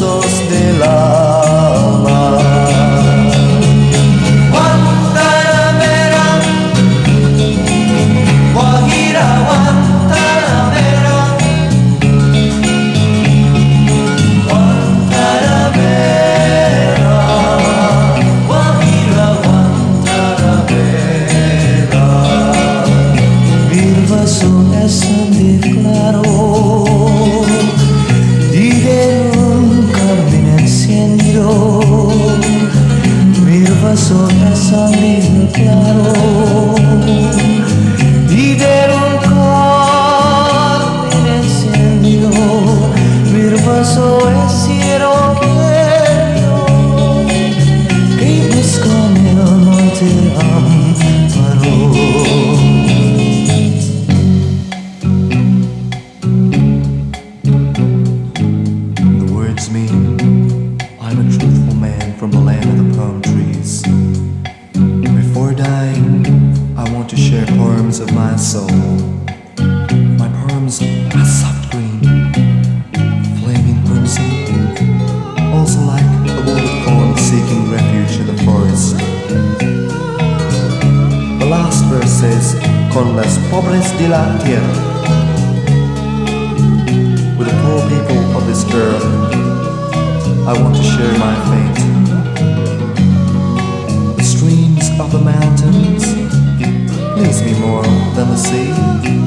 brazos las horas abriendo claro. Of my soul. My poems are soft green, flaming crimson, also like a wounded fawn seeking refuge in the forest. The last verse says, Con las pobres de la tierra. With the poor people of this earth, I want to share my fate. The streams of the mountains please me more than the sea.